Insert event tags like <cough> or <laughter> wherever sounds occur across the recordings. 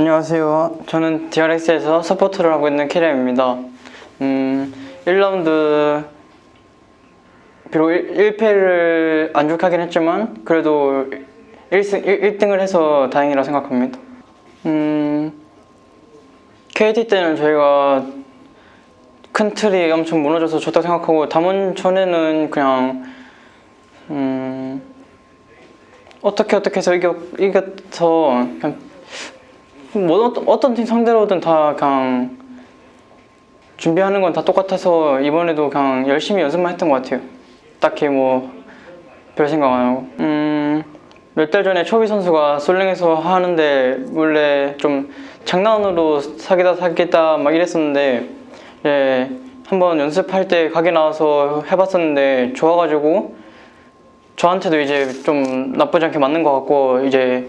안녕하세요. 저는 DRX에서 서포터를 하고 있는 캐리입니다. 음, 1라운드 비록 1, 패를 안족하긴 했지만 그래도 1승, 1, 등을 해서 다행이라 생각합니다. 음, KT 때는 저희가 큰 틀이 엄청 무너져서 좋다고 생각하고 담원 전에는 그냥 음, 어떻게 어떻게 해서 이겨, 이겨서 그냥 뭐 어떤, 어떤 팀 상대로든 다 그냥 준비하는 건 다 똑같아서 이번에도 그냥 열심히 연습만 했던 것 같아요. 딱히 뭐 별 생각 안 하고. 음, 몇 달 전에 초비 선수가 솔랭에서 하는데 원래 좀 장난으로 사귀다 사귀다 막 이랬었는데 예, 한번 연습할 때 가게 나와서 해봤었는데 좋아가지고 저한테도 이제 좀 나쁘지 않게 맞는 것 같고 이제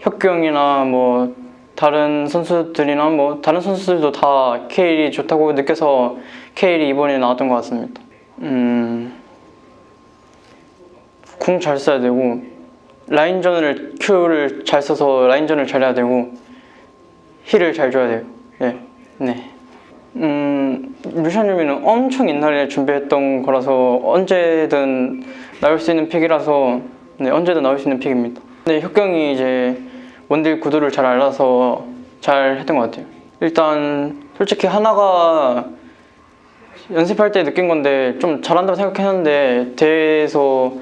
혁규 형이나 뭐 다른 선수들이나 뭐 다른 선수들도 다 케일이 좋다고 느껴서 케일이 이번에 나왔던 것 같습니다. 음, 궁 잘 써야 되고 라인전을 Q를 잘 써서 라인전을 잘해야 되고 힐을 잘 줘야 돼요. 네, 네. 음, 유미는 엄청 옛날에 준비했던 거라서 언제든 나올 수 있는 픽이라서 네, 언제든 나올 수 있는 픽입니다. 네, 혁경이 이제 원딜 구도를 잘 알아서 잘 했던 것 같아요. 일단 솔직히 하나가 연습할 때 느낀 건데 좀 잘한다고 생각했는데 대회에서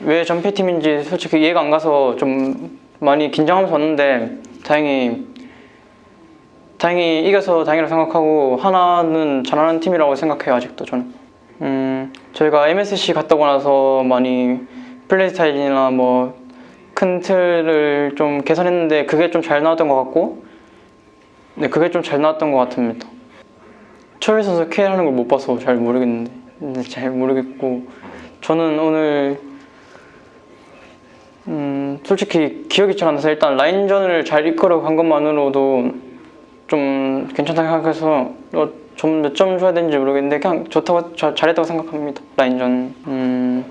왜 전패팀인지 솔직히 이해가 안 가서 좀 많이 긴장하면서 왔는데 다행히 다행히 이겨서 다행이라고 생각하고 하나는 잘하는 팀이라고 생각해요 아직도 저는 음 저희가 MSC 갔다 오고 나서 많이 플레이 스타일이나 뭐 큰 틀을 좀 개선했는데 그게 좀 잘 나왔던 것 같고 네 그게 좀 잘 나왔던 것 같습니다. 초비 선수 K 하는 걸 못 봐서 잘 모르겠는데 네, 잘 모르겠고 저는 오늘 음 솔직히 기억이 잘 안 나서 일단 라인전을 잘 이끌어 간 것만으로도 좀 괜찮다고 생각해서 어, 좀몇 점 줘야 되는지 모르겠는데 그냥 좋다고 자- 잘했다고 생각합니다. 라인전. 음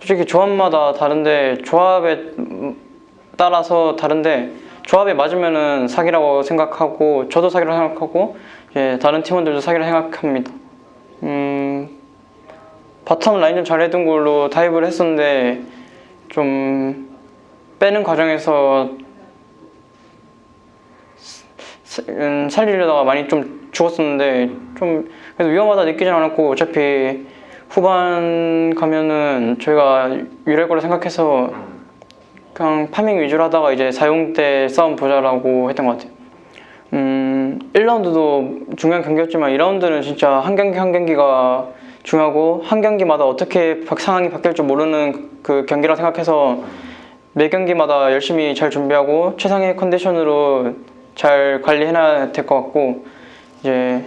솔직히 조합마다 다른데 조합에 음, 따라서 다른데 조합에 맞으면은 사기라고 생각하고 저도 사기라고 생각하고 예, 다른 팀원들도 사기라고 생각합니다. 음 바텀 라인전 잘해둔 걸로 dive를 했었는데 좀 빼는 과정에서 사- 음, 살리려다가 많이 좀 죽었었는데 좀 그래도 위험하다 느끼진 않았고 어차피 후반 가면은 저희가 유리할 거라 생각해서 그냥 파밍 위주로 하다가 이제 사용 때 싸움 보자라고 했던 것 같아요. 음, 1라운드도 중요한 경기였지만 2라운드는 진짜 한 경기 한 경기가 중요하고 한 경기마다 어떻게 바- 상황이 바뀔 줄 모르는 그 경기라 생각해서 매 경기마다 열심히 잘 준비하고 최상의 컨디션으로 잘 관리해놔야 될 것 같고 이제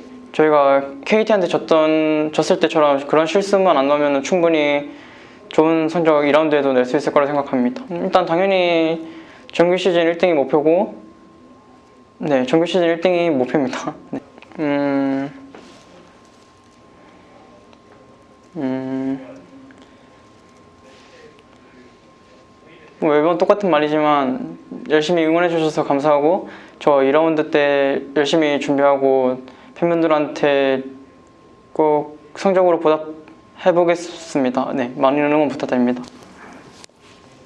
저희가 KT한테 졌던 졌을 때처럼 그런 실수만 안 나오면 충분히 좋은 성적 2라운드에도 낼 수 있을 거라 생각합니다. 음, 일단 당연히 정규 시즌 1등이 목표고 네 정규 시즌 1등이 목표입니다. <laughs> 네. 음, 음, 뭐 매번 똑같은 말이지만 열심히 응원해 주셔서 감사하고 저 2라운드 때 열심히 준비하고 팬분들한테 꼭 성적으로 보답해 보겠습니다. 네, 많은 응원 부탁드립니다.